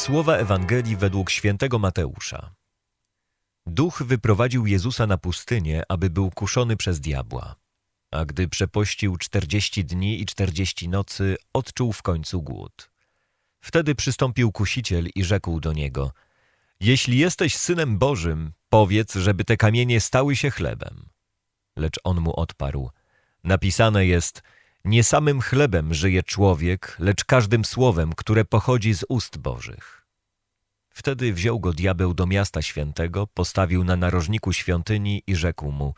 Słowa Ewangelii według świętego Mateusza. Duch wyprowadził Jezusa na pustynię, aby był kuszony przez diabła. A gdy przepościł czterdzieści dni i czterdzieści nocy, odczuł w końcu głód. Wtedy przystąpił kusiciel i rzekł do niego: Jeśli jesteś synem Bożym, powiedz, żeby te kamienie stały się chlebem. Lecz on mu odparł: Napisane jest: Nie samym chlebem żyje człowiek, lecz każdym słowem, które pochodzi z ust Bożych. Wtedy wziął go diabeł do miasta świętego, postawił na narożniku świątyni i rzekł mu: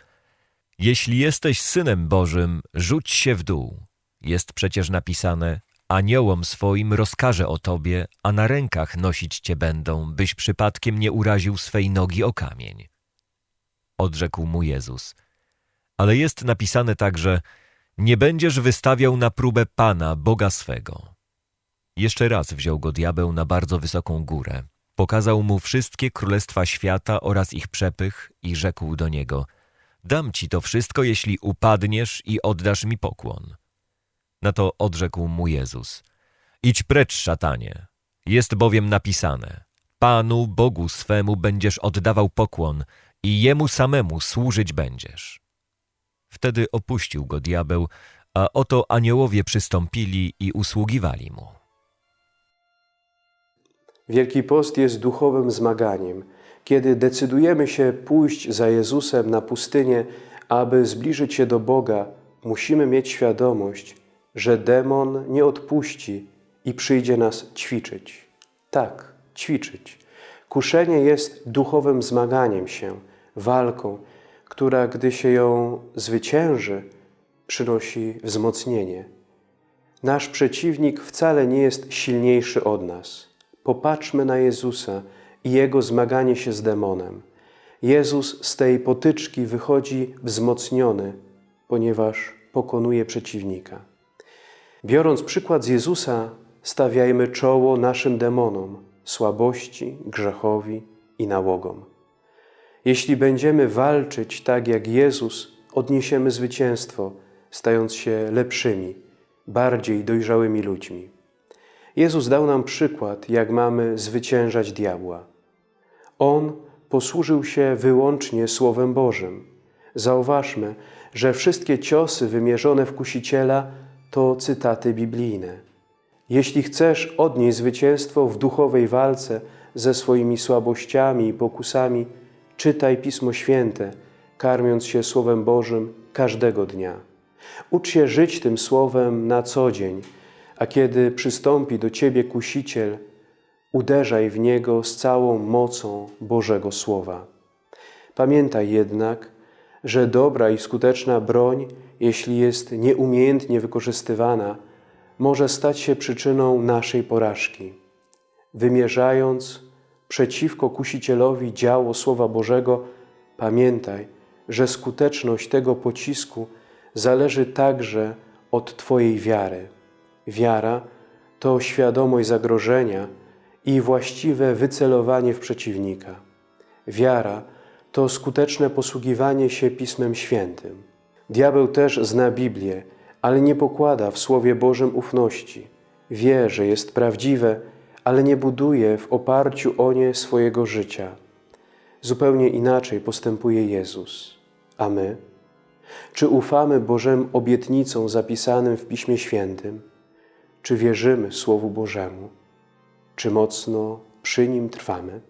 Jeśli jesteś synem Bożym, rzuć się w dół. Jest przecież napisane: Aniołom swoim rozkaże o tobie, a na rękach nosić cię będą, byś przypadkiem nie uraził swej nogi o kamień. Odrzekł mu Jezus: Ale jest napisane także: Nie będziesz wystawiał na próbę Pana, Boga swego. Jeszcze raz wziął go diabeł na bardzo wysoką górę. Pokazał mu wszystkie królestwa świata oraz ich przepych i rzekł do niego: Dam ci to wszystko, jeśli upadniesz i oddasz mi pokłon. Na to odrzekł mu Jezus: Idź precz, szatanie. Jest bowiem napisane: Panu Bogu swemu będziesz oddawał pokłon i jemu samemu służyć będziesz. Wtedy opuścił go diabeł, a oto aniołowie przystąpili i usługiwali mu. Wielki Post jest duchowym zmaganiem, kiedy decydujemy się pójść za Jezusem na pustynię, aby zbliżyć się do Boga, musimy mieć świadomość, że demon nie odpuści i przyjdzie nas ćwiczyć. Tak, ćwiczyć. Kuszenie jest duchowym zmaganiem się, walką, która, gdy się ją zwycięży, przynosi wzmocnienie. Nasz przeciwnik wcale nie jest silniejszy od nas. Popatrzmy na Jezusa i Jego zmaganie się z demonem. Jezus z tej potyczki wychodzi wzmocniony, ponieważ pokonuje przeciwnika. Biorąc przykład z Jezusa, stawiajmy czoło naszym demonom, słabości, grzechowi i nałogom. Jeśli będziemy walczyć tak jak Jezus, odniesiemy zwycięstwo, stając się lepszymi, bardziej dojrzałymi ludźmi. Jezus dał nam przykład, jak mamy zwyciężać diabła. On posłużył się wyłącznie Słowem Bożym. Zauważmy, że wszystkie ciosy wymierzone w kusiciela to cytaty biblijne. Jeśli chcesz odnieść zwycięstwo w duchowej walce ze swoimi słabościami i pokusami, czytaj Pismo Święte, karmiąc się Słowem Bożym każdego dnia. Ucz się żyć tym Słowem na co dzień, a kiedy przystąpi do Ciebie kusiciel, uderzaj w niego z całą mocą Bożego Słowa. Pamiętaj jednak, że dobra i skuteczna broń, jeśli jest nieumiejętnie wykorzystywana, może stać się przyczyną naszej porażki. Wymierzając przeciwko kusicielowi działo Słowa Bożego, pamiętaj, że skuteczność tego pocisku zależy także od Twojej wiary. Wiara to świadomość zagrożenia i właściwe wycelowanie w przeciwnika. Wiara to skuteczne posługiwanie się Pismem Świętym. Diabeł też zna Biblię, ale nie pokłada w Słowie Bożym ufności. Wie, że jest prawdziwe, ale nie buduje w oparciu o nie swojego życia. Zupełnie inaczej postępuje Jezus. A my? Czy ufamy Bożym obietnicom zapisanym w Piśmie Świętym? Czy wierzymy Słowu Bożemu? Czy mocno przy nim trwamy?